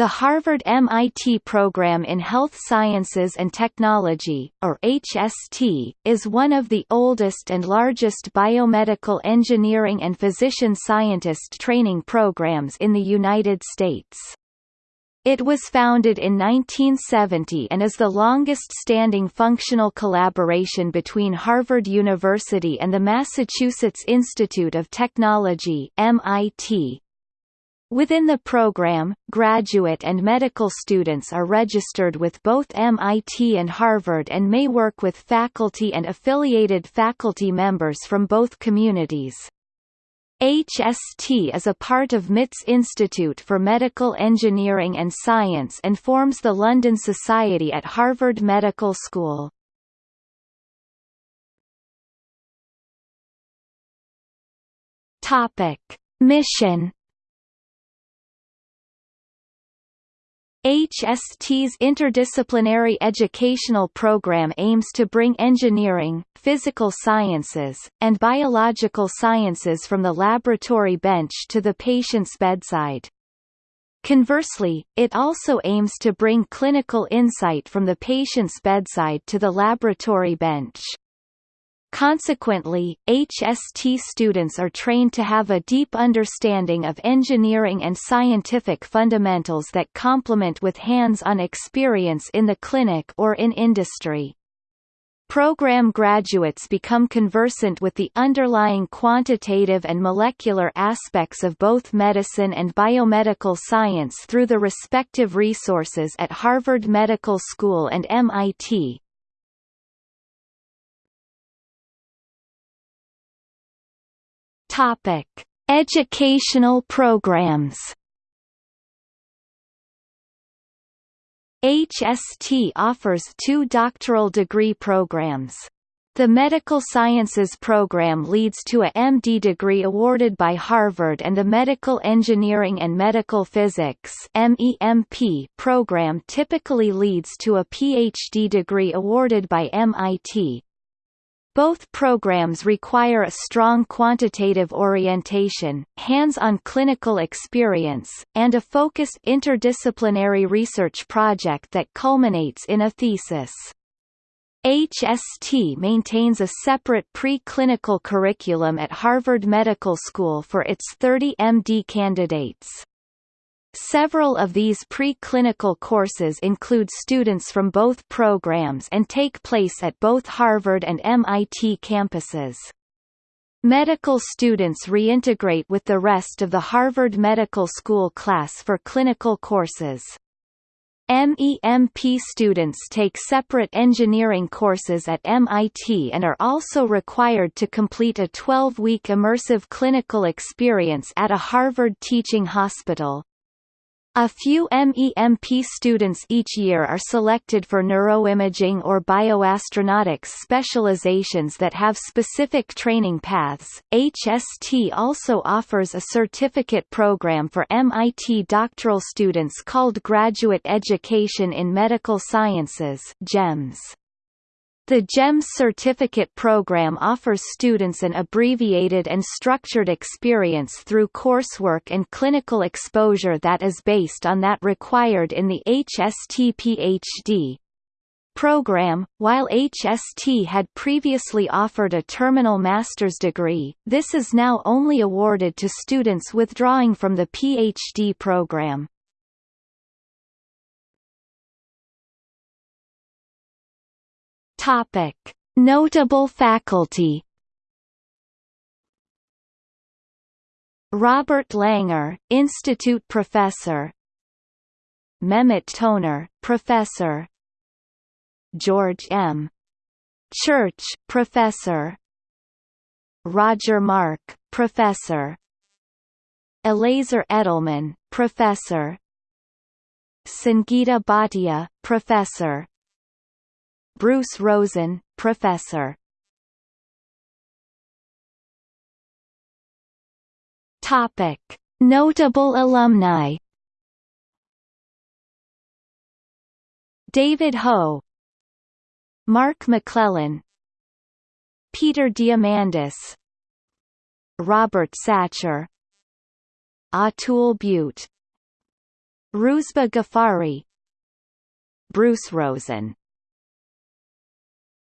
The Harvard-MIT Program in Health Sciences and Technology, or HST, is one of the oldest and largest biomedical engineering and physician scientist training programs in the United States. It was founded in 1970 and is the longest-standing functional collaboration between Harvard University and the Massachusetts Institute of Technology MIT, Within the program, graduate and medical students are registered with both MIT and Harvard and may work with faculty and affiliated faculty members from both communities. HST is a part of MIT's Institute for Medical Engineering and Science and forms the London Society at Harvard Medical School. Mission HST's interdisciplinary educational program aims to bring engineering, physical sciences, and biological sciences from the laboratory bench to the patient's bedside. Conversely, it also aims to bring clinical insight from the patient's bedside to the laboratory bench. Consequently, HST students are trained to have a deep understanding of engineering and scientific fundamentals that complement with hands-on experience in the clinic or in industry. Program graduates become conversant with the underlying quantitative and molecular aspects of both medicine and biomedical science through the respective resources at Harvard Medical School and MIT, Topic: Educational programs. HST offers two doctoral degree programs. The Medical Sciences program leads to a MD degree awarded by Harvard and the Medical Engineering and Medical Physics program typically leads to a PhD degree awarded by MIT. Both programs require a strong quantitative orientation, hands-on clinical experience, and a focused interdisciplinary research project that culminates in a thesis. HST maintains a separate pre-clinical curriculum at Harvard Medical School for its 30 MD candidates. Several of these pre-clinical courses include students from both programs and take place at both Harvard and MIT campuses. Medical students reintegrate with the rest of the Harvard Medical School class for clinical courses. MEMP students take separate engineering courses at MIT and are also required to complete a 12-week immersive clinical experience at a Harvard teaching hospital. A few MEMP students each year are selected for neuroimaging or bioastronautics specializations that have specific training paths. HST also offers a certificate program for MIT doctoral students called Graduate Education in Medical Sciences (GEMS). The GEMS certificate program offers students an abbreviated and structured experience through coursework and clinical exposure that is based on that required in the HST PhD program. While HST had previously offered a terminal master's degree, this is now only awarded to students withdrawing from the PhD program. Topic: Notable faculty. Robert Langer, Institute Professor. Mehmet Toner, Professor. George M. Church, Professor. Roger Mark, Professor. Eliezer Edelman, Professor. Sangeeta Bhatia, Professor. Bruce Rosen, Professor. Topic: Notable alumni. David Ho, Mark McClellan, Peter Diamandis, Robert Satcher, Atul Butte, Rouzbeh Ghaffari. Bruce Rosen